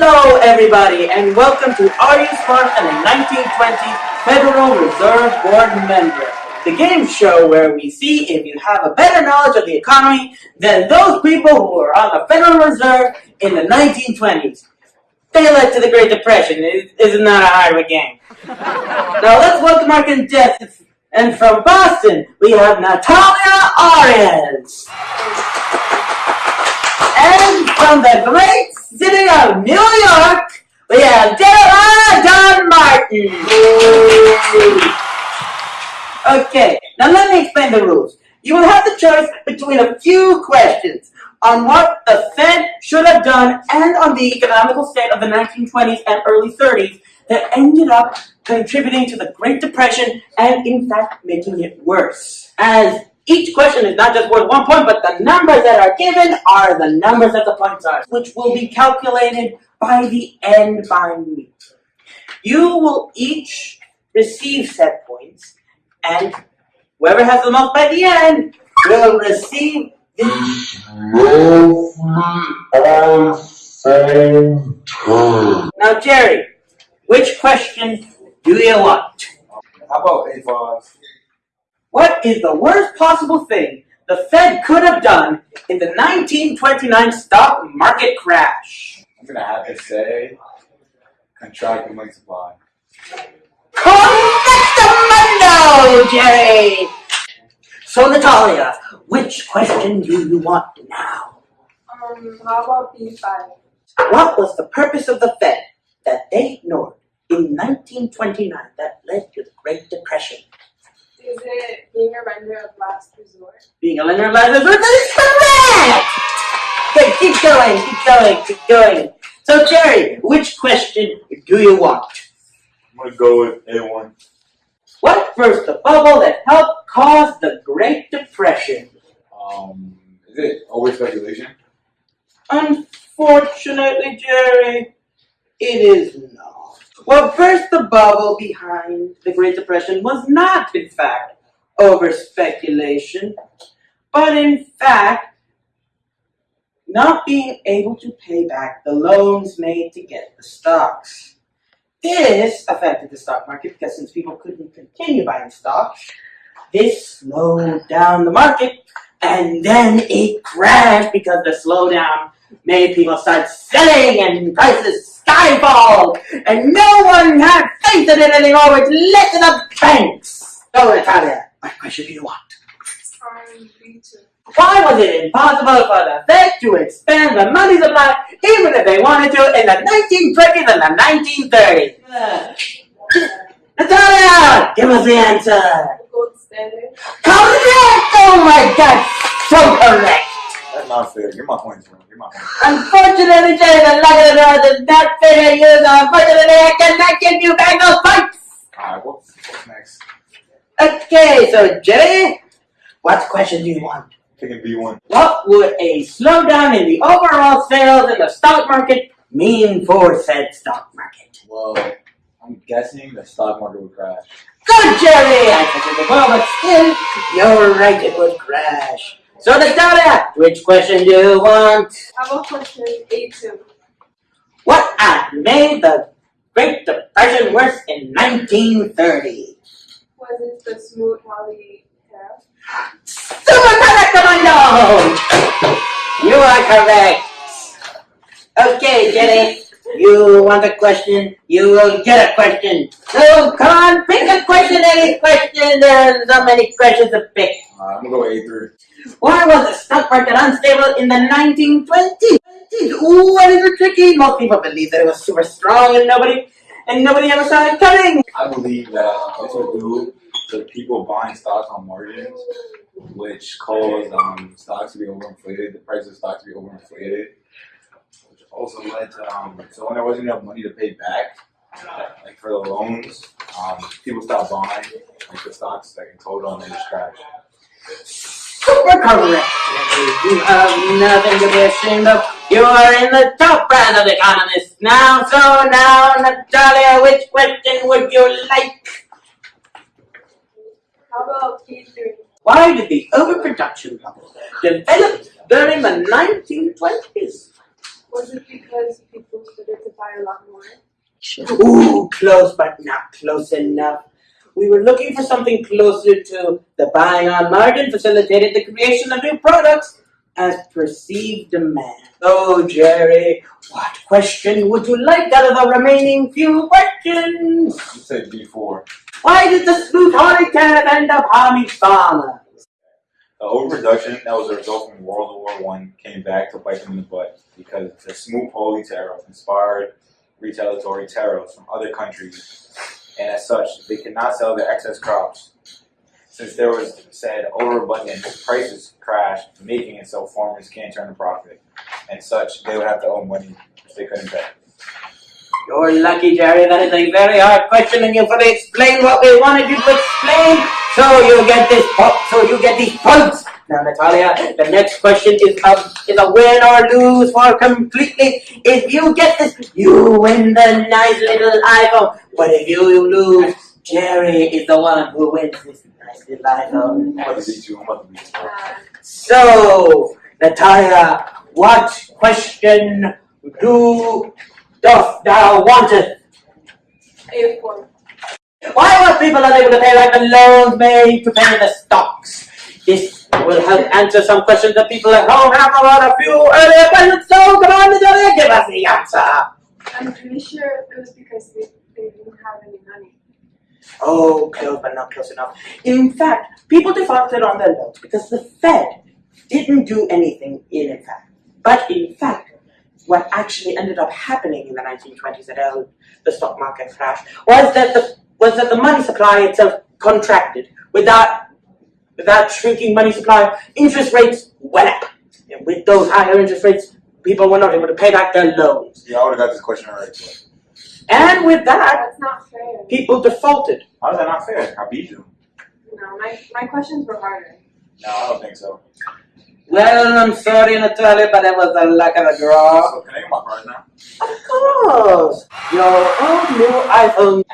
Hello, everybody, and welcome to Are You Smart and a 1920 Federal Reserve Board member, the game show where we see if you have a better knowledge of the economy than those people who were on the Federal Reserve in the 1920s. They led to the Great Depression. Isn't that a hard game? now let's welcome our contestants. And from Boston, we have Natalia Arias. And from the great city of New York, we have Jeremiah Don Martin. Okay, now let me explain the rules. You will have the choice between a few questions on what the Fed should have done and on the economical state of the 1920s and early 30s that ended up contributing to the Great Depression and in fact making it worse. As each question is not just worth one point, but the numbers that are given are the numbers that the points are, which will be calculated by the end by me. You will each receive set points, and whoever has the most by the end will receive the Now, Jerry, which question do you want? How about A5? What is the worst possible thing the Fed could have done in the 1929 stock market crash? I'm gonna have to say contract the money supply. Correctamundo, Jerry! So, Natalia, which question do you want now? Um, how about B5? What was the purpose of the Fed that they ignored in 1929 that led to the Great Depression? Is it being a lender of last resort? Being a lender of last resort, that is correct! Okay, keep going, keep going, keep going. So, Jerry, which question do you want? I'm gonna go with A1. What burst the bubble that helped cause the Great Depression? Um, is it over speculation? Unfortunately, Jerry, it is not. What first, the bubble behind the Great Depression was not, in fact, over speculation, but in fact, not being able to pay back the loans made to get the stocks. This affected the stock market because since people couldn't continue buying stocks, this slowed down the market and then it crashed because the slowdown made people start selling and prices skyfall and no one had faith in it anymore which led to the banks. So Natalia, what question do you want? B2. Why was it impossible for the Fed to expand the money supply even if they wanted to in the 1920s and the 1930s? Natalia, give us the answer. Gold standard. Correct! Oh my god, so correct! That's not fair. Give my points, bro. Give my points. Unfortunately, Jerry, the luck of the draw does not you, so unfortunately I cannot give you back those points! Alright, what's, what's next? Okay, so Jerry, what question do you want? Taking B1. What would a slowdown in the overall sales in the stock market mean for said stock market? Well, I'm guessing the stock market would crash. Good, Jerry! I said it well, but still, you're right, it would crash. So, Natalia, which question do you want? About question A2? What act made the Great Depression worse in 1930? Was it the Smoot-Hawley tariff? Super Commando! You are correct. Okay, Jenny, you want a question? You will get a question. So, come on, pick a question, any question. There's so many questions to pick. I'm gonna go A3. Why was the stock market unstable in the 1920s? Ooh, what is it tricky? Most people believe that it was super strong and nobody and nobody ever saw it coming. I believe that this would due to people buying stocks on margins, which caused um, stocks to be overinflated, the price of stocks to be overinflated, which also led to, um, so when there wasn't enough money to pay back, like for the loans, um, people stopped buying, like the stocks like in total and they just crashed. Super correct. You have nothing to be ashamed of. You are in the top brand of economists now. So now, Natalia, which question would you like? How about B3? Why did the overproduction bubble develop during the 1920s? Was it because people started to buy a lot more? Ooh, close but not close enough. We were looking for something closer to the buying on margin facilitated the creation of new products as perceived demand. Oh, Jerry, what question would you like out of the remaining few questions? You said B four. Why did the Smoot Act end up harming farmers? The overproduction that was a result from World War One came back to bite them in the butt because the Smoot-Hawley tariff inspired retaliatory tariffs from other countries, and as such, they could not sell their excess crops. Since there was said overabundance, prices crashed, making it so farmers can't turn a profit, and such they would have to owe money which they couldn't pay. You're lucky, Jerry. That is a very hard question, and you've explained what we wanted you to explain. So you get this. So you get these points. Now, Natalia, the next question is a is a win or lose for completely. If you get this, you win the nice little iPhone. But if you lose, Jerry is the one who wins this nice little iPhone. I'm about to beat you. I'm about to beat you. So, Natalia, what question do doth thou? A4. Why were people unable to pay back the loans made to pay the stocks? This will help answer some questions that people at home have about a few earlier questions. So come on, Natalia, give us the answer. I'm pretty sure it was because they, they didn't have any money. Oh, close but not close enough. In fact, people defaulted on their loans because the Fed didn't do anything in effect. But in fact, what actually ended up happening in the 1920s that held the stock market crash was that the was that the money supply itself contracted. Without without shrinking money supply, interest rates went up. And with those higher interest rates, people were not able to pay back their loans. Yeah, I would have got this question right. but And with that, That's not fair. people defaulted. How is that not fair? I beat you. No, my, my questions were harder. No, I don't think so. Well, I'm sorry, Natalia, but it was the luck of the draw. So can I get my prize now? Of course, your old new iPhone X.